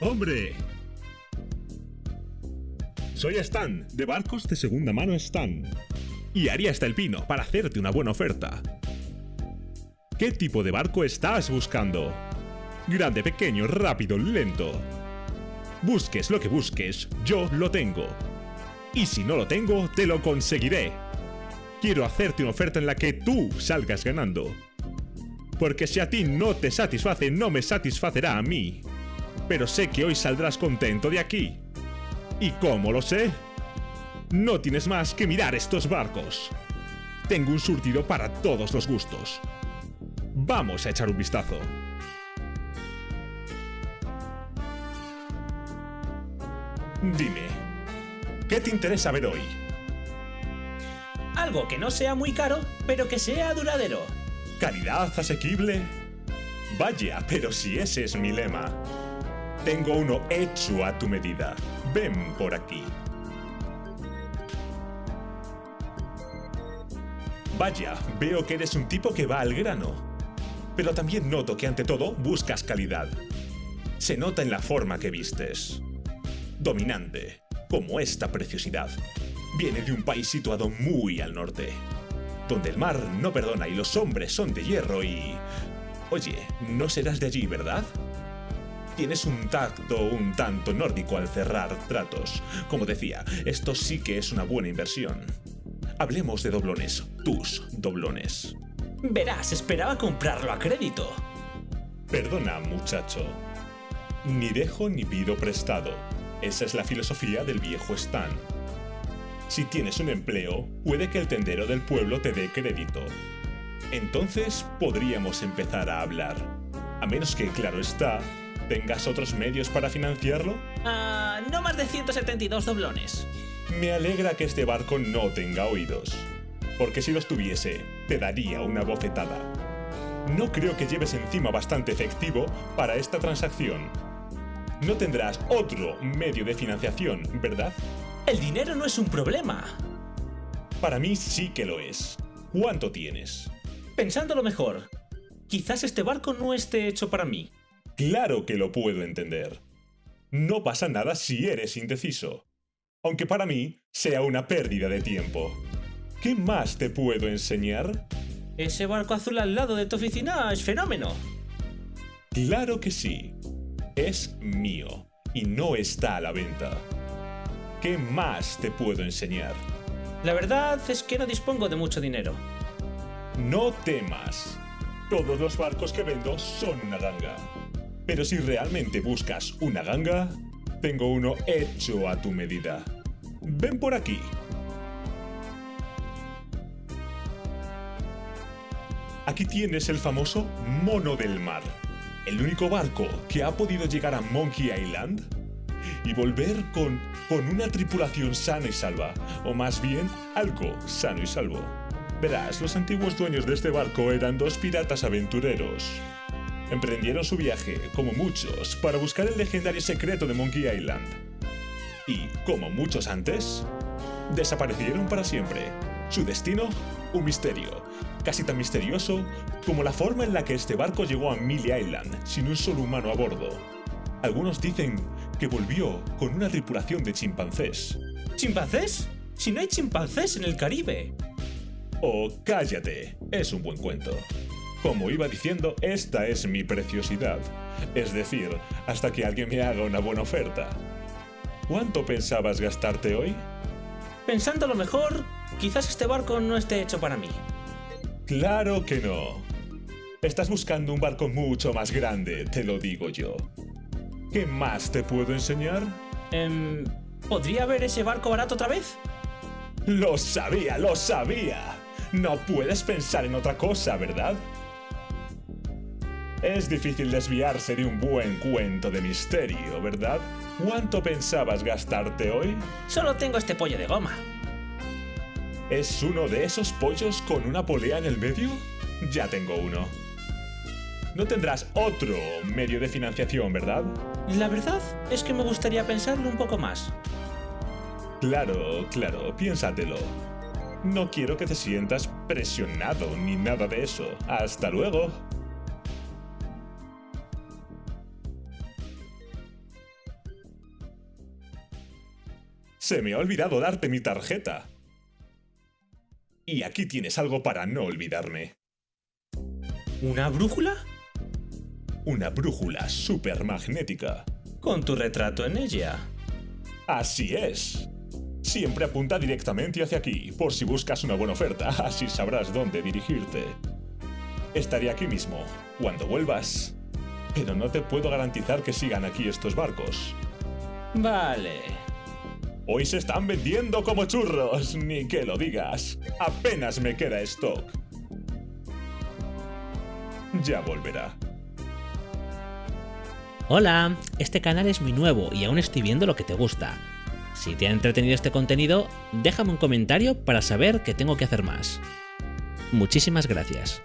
¡Hombre! Soy Stan, de Barcos de Segunda Mano Stan. Y haría hasta el pino para hacerte una buena oferta. ¿Qué tipo de barco estás buscando? Grande, pequeño, rápido, lento. Busques lo que busques, yo lo tengo. Y si no lo tengo, te lo conseguiré. Quiero hacerte una oferta en la que tú salgas ganando. Porque si a ti no te satisface, no me satisfacerá a mí. Pero sé que hoy saldrás contento de aquí. ¿Y cómo lo sé? No tienes más que mirar estos barcos. Tengo un surtido para todos los gustos. Vamos a echar un vistazo. Dime, ¿qué te interesa ver hoy? Algo que no sea muy caro, pero que sea duradero. ¿Calidad asequible? Vaya, pero si ese es mi lema. Tengo uno hecho a tu medida. Ven por aquí. Vaya, veo que eres un tipo que va al grano. Pero también noto que ante todo buscas calidad. Se nota en la forma que vistes. Dominante, como esta preciosidad. Viene de un país situado muy al norte, donde el mar no perdona y los hombres son de hierro y... Oye, no serás de allí, ¿verdad? Tienes un tacto un tanto nórdico al cerrar tratos. Como decía, esto sí que es una buena inversión. Hablemos de doblones, tus doblones. Verás, esperaba comprarlo a crédito. Perdona, muchacho. Ni dejo ni pido prestado. Esa es la filosofía del viejo Stan. Si tienes un empleo, puede que el tendero del pueblo te dé crédito. Entonces podríamos empezar a hablar. A menos que, claro está, tengas otros medios para financiarlo. Ah, no más de 172 doblones. Me alegra que este barco no tenga oídos, porque si los tuviese, te daría una bofetada. No creo que lleves encima bastante efectivo para esta transacción. No tendrás otro medio de financiación, ¿verdad? El dinero no es un problema. Para mí sí que lo es. ¿Cuánto tienes? Pensándolo mejor, quizás este barco no esté hecho para mí. Claro que lo puedo entender. No pasa nada si eres indeciso aunque para mí sea una pérdida de tiempo. ¿Qué más te puedo enseñar? Ese barco azul al lado de tu oficina es fenómeno. Claro que sí. Es mío y no está a la venta. ¿Qué más te puedo enseñar? La verdad es que no dispongo de mucho dinero. No temas. Todos los barcos que vendo son una ganga. Pero si realmente buscas una ganga, tengo uno hecho a tu medida. Ven por aquí. Aquí tienes el famoso Mono del Mar, el único barco que ha podido llegar a Monkey Island y volver con, con una tripulación sana y salva, o más bien algo sano y salvo. Verás, los antiguos dueños de este barco eran dos piratas aventureros, emprendieron su viaje, como muchos, para buscar el legendario secreto de Monkey Island. Y, como muchos antes, desaparecieron para siempre. Su destino, un misterio, casi tan misterioso como la forma en la que este barco llegó a Millie Island sin un solo humano a bordo. Algunos dicen que volvió con una tripulación de chimpancés. ¿Chimpancés? Si no hay chimpancés en el Caribe. Oh, cállate, es un buen cuento. Como iba diciendo, esta es mi preciosidad. Es decir, hasta que alguien me haga una buena oferta. ¿Cuánto pensabas gastarte hoy? Pensando lo mejor, quizás este barco no esté hecho para mí. Claro que no. Estás buscando un barco mucho más grande, te lo digo yo. ¿Qué más te puedo enseñar? Em, ¿Podría ver ese barco barato otra vez? Lo sabía, lo sabía. No puedes pensar en otra cosa, ¿verdad? Es difícil desviarse de un buen cuento de misterio, ¿verdad? ¿Cuánto pensabas gastarte hoy? Solo tengo este pollo de goma. ¿Es uno de esos pollos con una polea en el medio? Ya tengo uno. No tendrás otro medio de financiación, ¿verdad? La verdad es que me gustaría pensarlo un poco más. Claro, claro, piénsatelo. No quiero que te sientas presionado ni nada de eso. Hasta luego. Se me ha olvidado darte mi tarjeta. Y aquí tienes algo para no olvidarme. ¿Una brújula? Una brújula supermagnética. Con tu retrato en ella. Así es. Siempre apunta directamente hacia aquí, por si buscas una buena oferta, así sabrás dónde dirigirte. Estaré aquí mismo, cuando vuelvas. Pero no te puedo garantizar que sigan aquí estos barcos. Vale. Hoy se están vendiendo como churros, ni que lo digas. Apenas me queda stock. Ya volverá. Hola, este canal es muy nuevo y aún estoy viendo lo que te gusta. Si te ha entretenido este contenido, déjame un comentario para saber qué tengo que hacer más. Muchísimas gracias.